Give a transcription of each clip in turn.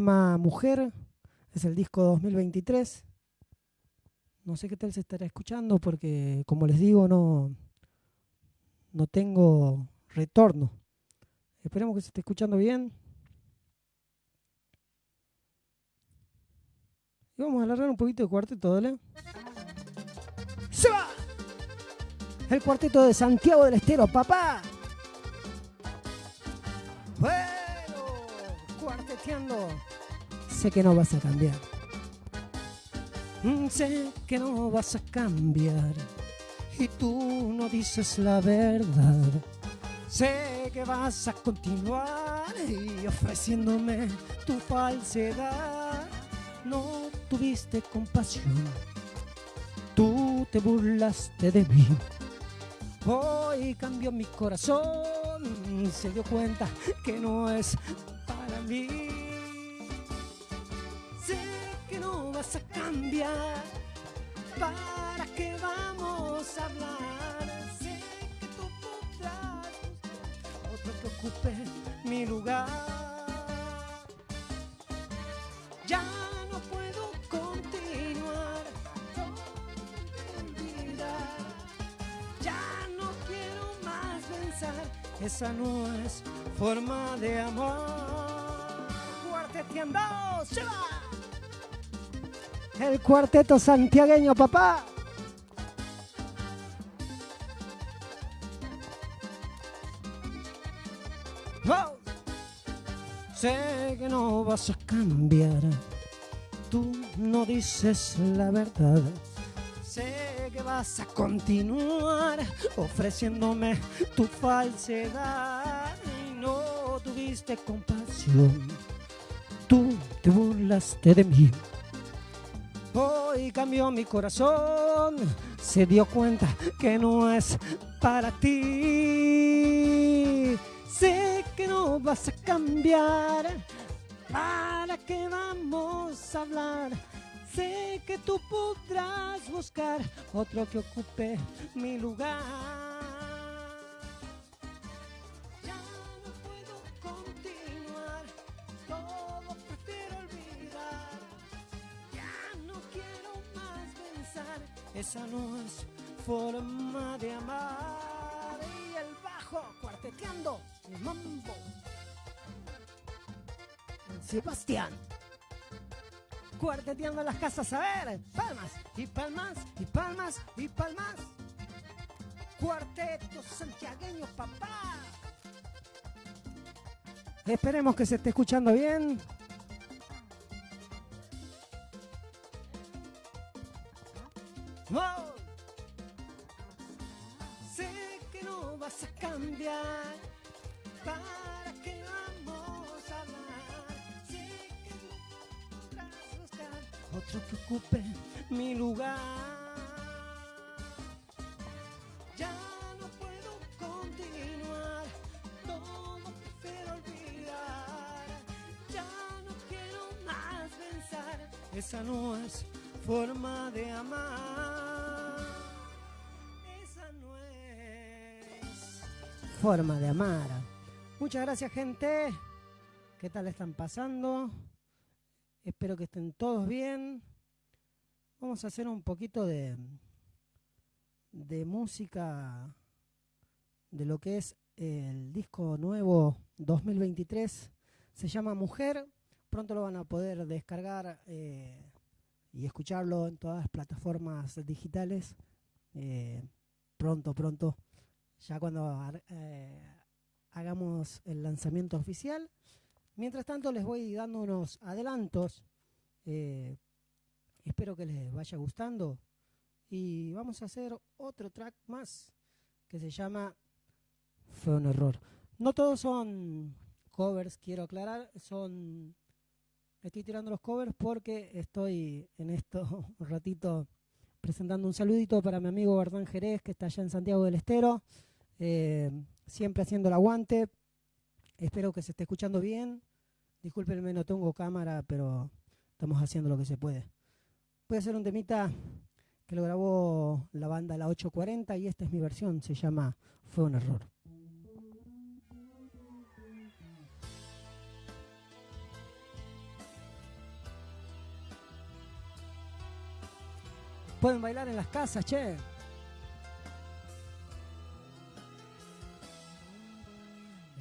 llama Mujer, es el disco 2023. No sé qué tal se estará escuchando porque, como les digo, no, no tengo retorno. Esperemos que se esté escuchando bien. Y vamos a alargar un poquito de cuarteto, ¿dale? ¡Se va! El cuarteto de Santiago del Estero, papá. Cuarteteando. Sé que no vas a cambiar. Mm, Sé que no vas a cambiar. Y tú no dices la verdad. Sé que vas a continuar y ofreciéndome tu falsedad. No tuviste compasión. Tú te burlaste de mí. Hoy cambió mi corazón. Se dio cuenta que no es para mí. Sé que no vas a cambiar. ¿Para qué vamos a hablar? Sé que tú podrás buscar otro que ocupe mi lugar. Ya Esa no es forma de amor. Cuarteteando, se va. El cuarteto santiagueño, papá. ¡Oh! Sé que no vas a cambiar. Tú no dices la verdad. Sé que vas a continuar ofreciéndome tu falsedad y no tuviste compasión. Tú te burlaste de mí. Hoy cambió mi corazón, se dio cuenta que no es para ti. Sé que no vas a cambiar, ¿para qué vamos a hablar? Sé que tú podrás buscar otro que ocupe mi lugar. Ya no puedo continuar, todo prefiero olvidar. Ya no quiero más pensar, esa no es forma de amar. Y el bajo cuarteteando, el mambo. Sebastián. Cuarteteando las casas, a ver, palmas y palmas y palmas y palmas. Cuarteto santiagueño, papá. Esperemos que se esté escuchando bien. ¡Wow! Sé que no vas a cambiar. Otro que ocupe mi lugar. Ya no puedo continuar. Todo prefiero olvidar. Ya no quiero más pensar. Esa no es forma de amar. Esa no es forma de amar. Muchas gracias, gente. ¿Qué tal están pasando? Espero que estén todos bien. Vamos a hacer un poquito de, de música de lo que es el disco nuevo 2023. Se llama Mujer. Pronto lo van a poder descargar eh, y escucharlo en todas las plataformas digitales. Eh, pronto, pronto. Ya cuando eh, hagamos el lanzamiento oficial. Mientras tanto les voy dando unos adelantos. Eh, espero que les vaya gustando. Y vamos a hacer otro track más que se llama Fue un error. No todos son covers, quiero aclarar. Son. Estoy tirando los covers porque estoy en esto un ratito presentando un saludito para mi amigo Bardán Jerez, que está allá en Santiago del Estero. Eh, siempre haciendo el aguante. Espero que se esté escuchando bien. Discúlpenme, no tengo cámara, pero estamos haciendo lo que se puede. Voy a hacer un temita que lo grabó la banda La 840 y esta es mi versión, se llama Fue un error. Pueden bailar en las casas, che.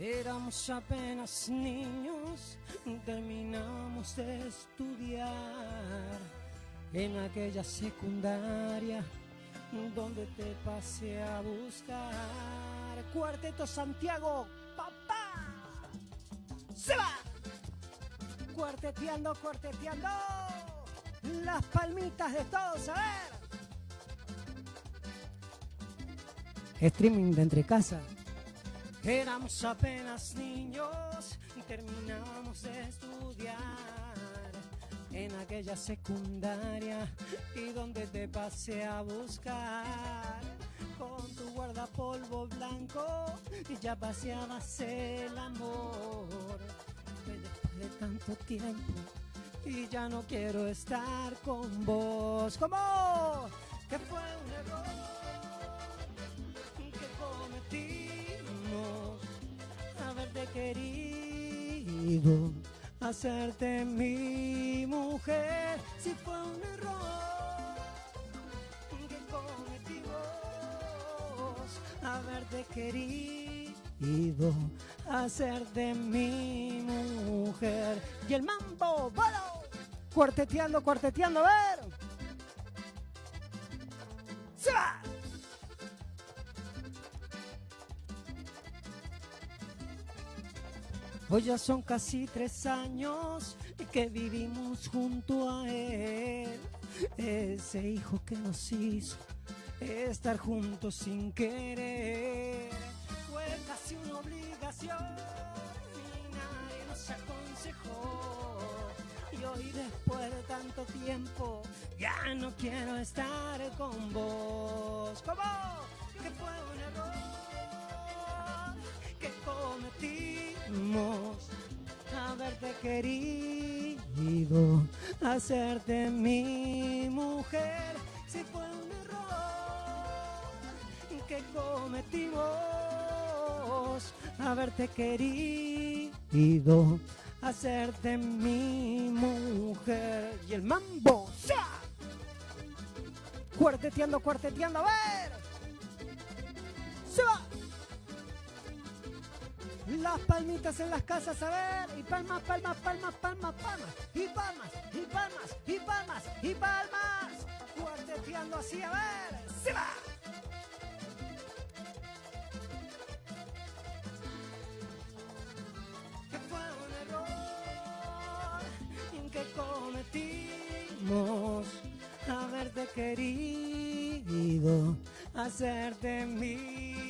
Éramos apenas niños, terminamos de estudiar en aquella secundaria donde te pasé a buscar. Cuarteto Santiago, papá. Se va. Cuarteteando, cuarteteando. Las palmitas de todos, a ver. Streaming de entre casa. Éramos apenas niños y terminábamos de estudiar en aquella secundaria y donde te pasé a buscar con tu guardapolvo blanco y ya paseabas el amor. Después de tanto tiempo y ya no quiero estar con vos. ¿Cómo? Querido, hacerte mi mujer, si fue un error que cometimos, haberte querido, hacerte mi mujer. Y el mambo, bueno, cuarteteando, cuarteteando, a ver. Hoy ya son casi tres años que vivimos junto a él. Ese hijo que nos hizo estar juntos sin querer. Fue casi una obligación y nadie nos aconsejó. Y hoy después de tanto tiempo ya no quiero estar con vos. ¿Cómo? Que fue un error querido, hacerte mi mujer, si fue un error que cometimos, haberte querido, hacerte mi mujer. Y el mambo, ¡ya! Cuarteteando, cuarteteando, a ver. Las palmitas en las casas, a ver. Y palmas, palmas, palmas, palmas, palmas. Y palmas, y palmas, y palmas, y palmas. Cuarteteando así, a ver. ¡Se va! Que fue un error que cometimos. Haberte querido, hacerte mi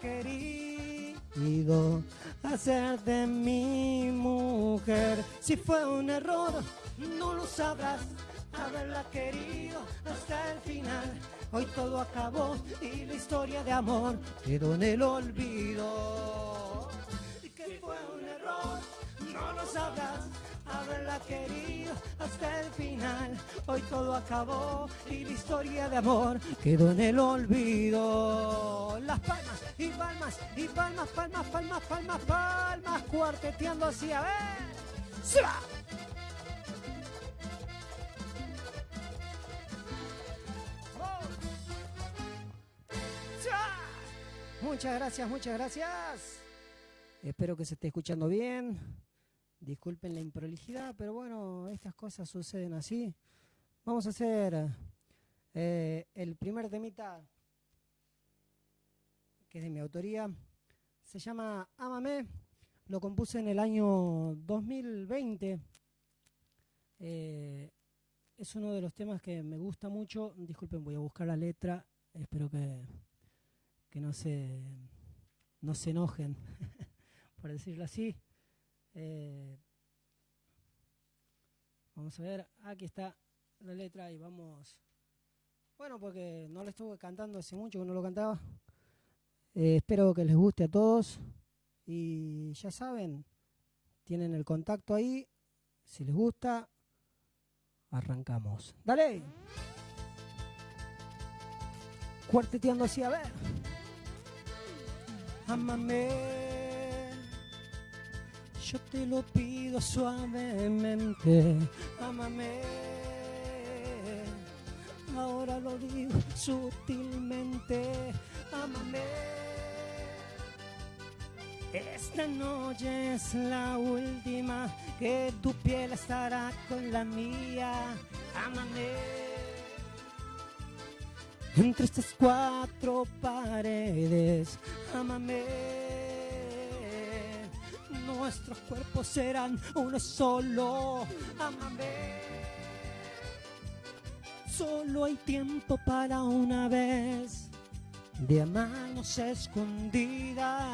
querido, hacer de mi mujer. Si fue un error, no lo sabrás, haberla querido hasta el final. Hoy todo acabó y la historia de amor quedó en el olvido. Que fue un error, no lo sabrás haberla querido hasta el final. Hoy todo acabó y la historia de amor quedó en el olvido. Las palmas y palmas y palmas, palmas, palmas, palmas, palmas, cuarteteando así, a ver. ¡Se va! Muchas gracias, muchas gracias. Espero que se esté escuchando bien. Disculpen la improlijidad, pero bueno, estas cosas suceden así. Vamos a hacer eh, el primer temita, que es de mi autoría. Se llama Ámame. Lo compuse en el año 2020. Eh, es uno de los temas que me gusta mucho. Disculpen, voy a buscar la letra. Espero que, que no, se, no se enojen, por decirlo así. Eh, vamos a ver, aquí está la letra y vamos... Bueno, porque no lo estuve cantando hace mucho que no lo cantaba. Eh, espero que les guste a todos. Y ya saben, tienen el contacto ahí. Si les gusta, arrancamos. ¡Dale! Cuarteteando así, a ver. Amame Yo te lo pido suavemente, amame. Ahora lo digo sutilmente, amame. Esta noche es la última que tu piel estará con la mía, amame. Entre estas cuatro paredes, amame nuestros cuerpos serán uno solo. Amame. Solo hay tiempo para una vez de amarnos escondida.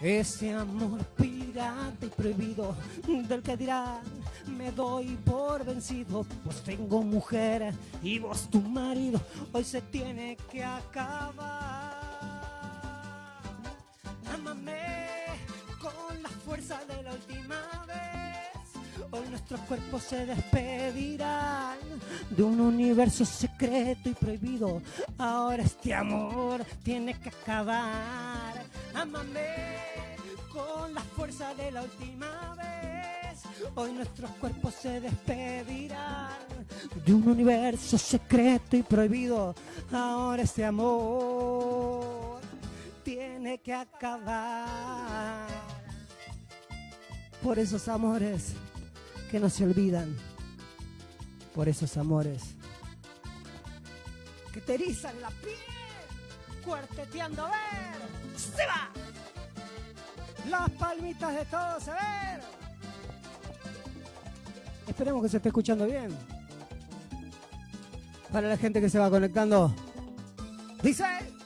Ese amor pirata y prohibido del que dirán me doy por vencido, pues tengo mujer y vos tu marido, hoy se tiene que acabar. Con la fuerza de la última vez. Hoy nuestros cuerpos se despedirán de un universo secreto y prohibido. Ahora este amor tiene que acabar. Amame con la fuerza de la última vez. Hoy nuestros cuerpos se despedirán de un universo secreto y prohibido. Ahora este amor tiene que acabar. Por esos amores que no se olvidan. Por esos amores que te erizan la piel. Cuarteteando a ver. ¡Se va! Las palmitas de todos a ver. Esperemos que se esté escuchando bien. Para la gente que se va conectando. Dice.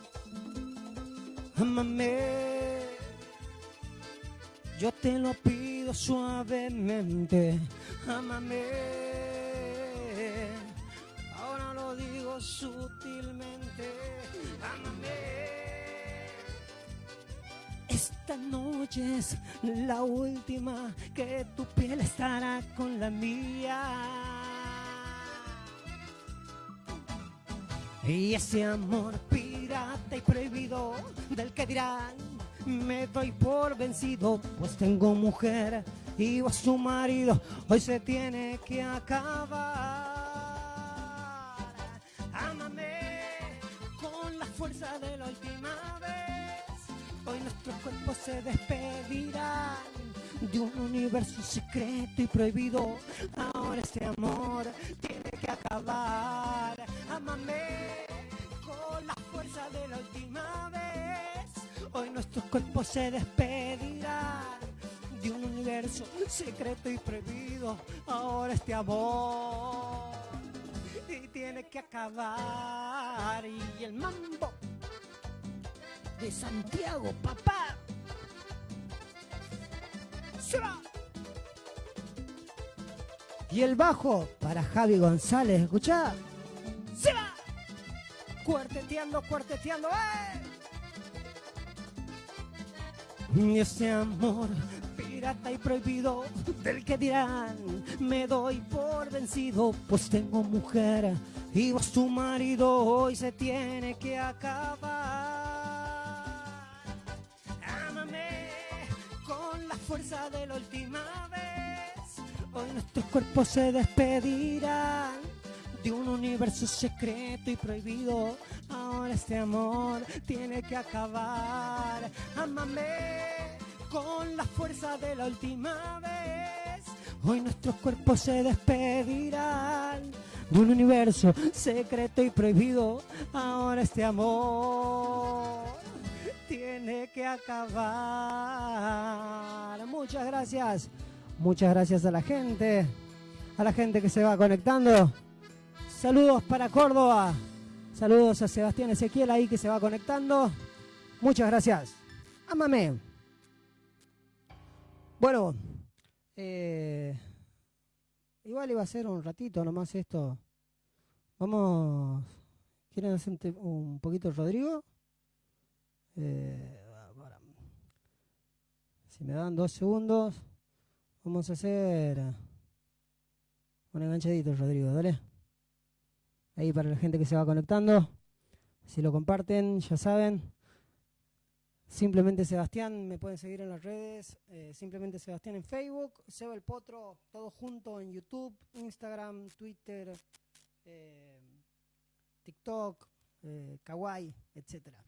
Amame, yo te lo pido suavemente, amame. Ahora lo digo sutilmente, amame. Esta noche es la última que tu piel estará con la mía. Y ese amor pirata y prohibido del que dirán, me doy por vencido, pues tengo mujer y vos su marido, hoy se tiene que acabar. Ámame con la fuerza de la última vez, hoy nuestros cuerpos se despedirán de un universo secreto y prohibido. Ahora este amor tiene que acabar. La fuerza de la última vez. Hoy nuestros cuerpos se despedirán de un universo secreto y prohibido. Ahora este amor y tiene que acabar. Y el mambo de Santiago, papá. Y el bajo para Javi González, escucha. Cuarteteando, cuarteteando, ¡eh! Y ese amor pirata y prohibido del que dirán me doy por vencido pues tengo mujer y vos tu marido hoy se tiene que acabar ámame con la fuerza de la última vez. Hoy nuestros cuerpos se despedirán de un universo secreto y prohibido. Ahora este amor tiene que acabar. Amame con la fuerza de la última vez. Hoy nuestros cuerpos se despedirán de un universo secreto y prohibido. Ahora este amor tiene que acabar. Muchas gracias. Muchas gracias a la gente. A la gente que se va conectando. Saludos para Córdoba. Saludos a Sebastián Ezequiel ahí que se va conectando. Muchas gracias. Amame. Bueno, eh, igual iba a ser un ratito nomás esto. Vamos. ¿Quieren hacer un poquito Rodrigo? Eh, si me dan dos segundos, vamos a hacer un enganchadito, Rodrigo, dale. Ahí para la gente que se va conectando. Si lo comparten, ya saben. Simplemente Sebastián, me pueden seguir en las redes, eh, Simplemente Sebastián en Facebook, Seba el Potro, todo junto en YouTube, Instagram, Twitter, eh, TikTok, eh, Kawaii, etcétera.